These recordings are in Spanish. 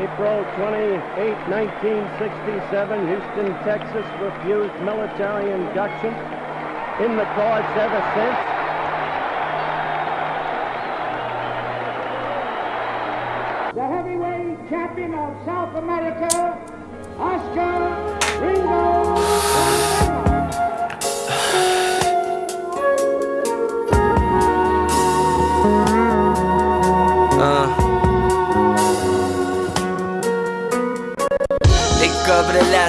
April 28, 1967, Houston, Texas refused military induction in the cause ever since. The heavyweight champion of South America,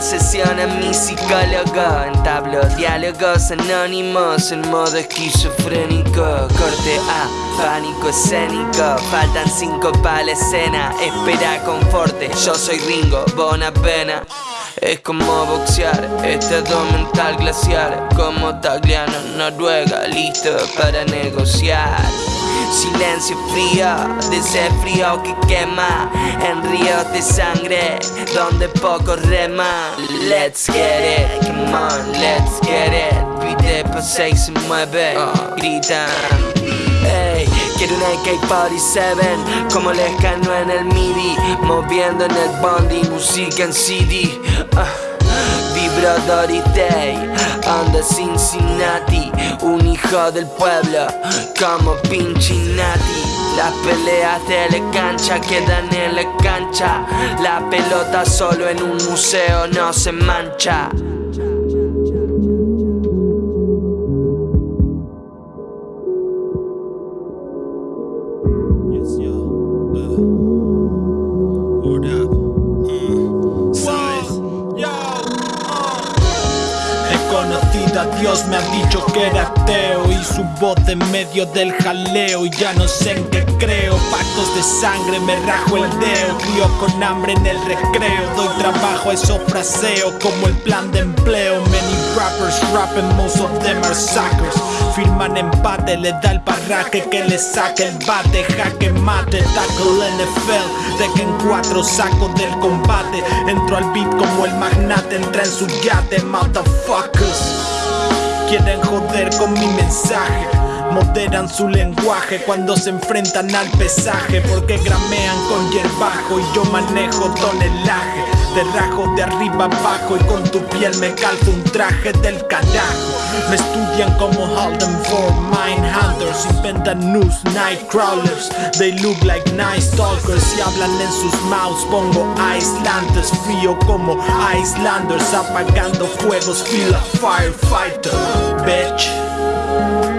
a mi psicólogo. Entablo diálogos anónimos en modo esquizofrénico. Corte A, pánico escénico. Faltan cinco para la escena. Espera conforte, yo soy Ringo, bona pena es como boxear, estado mental glacial Como Tagliano, Noruega, listo para negociar. Silencio frío, de frío que quema. En ríos de sangre, donde poco rema. Let's get it, come on, let's get it. Pide pasa y se mueve, gritan quiero una AK-47 Como les cano en el MIDI Moviendo en el bondi, música en CD ah. Vibrador Day, anda Cincinnati Un hijo del pueblo, como pinche Nati Las peleas de la cancha quedan en la cancha La pelota solo en un museo no se mancha Yes. Uh. Uh. Dios, me han dicho que era ateo Y su voz en medio del jaleo Y ya no sé en qué creo de sangre, me rajo el dedo Crío con hambre en el recreo Doy trabajo a esos fraseos Como el plan de empleo Many rappers rapping, most of them are suckers Firman empate, le da el parraje que le saque el bate Jaque mate, tackle NFL De en cuatro saco del combate Entro al beat como el magnate Entra en su yate, motherfuckers Quieren joder con mi mensaje Moderan su lenguaje cuando se enfrentan al pesaje Porque gramean con hierbajo y yo manejo tonelaje Te rajo de arriba abajo y con tu piel me calzo un traje del carajo. Me estudian como Holden for Mindhunters Inventan news, night crawlers They look like nice talkers Y hablan en sus mouths pongo Icelanders Frío como Icelanders Apagando fuegos, feel a firefighter Bitch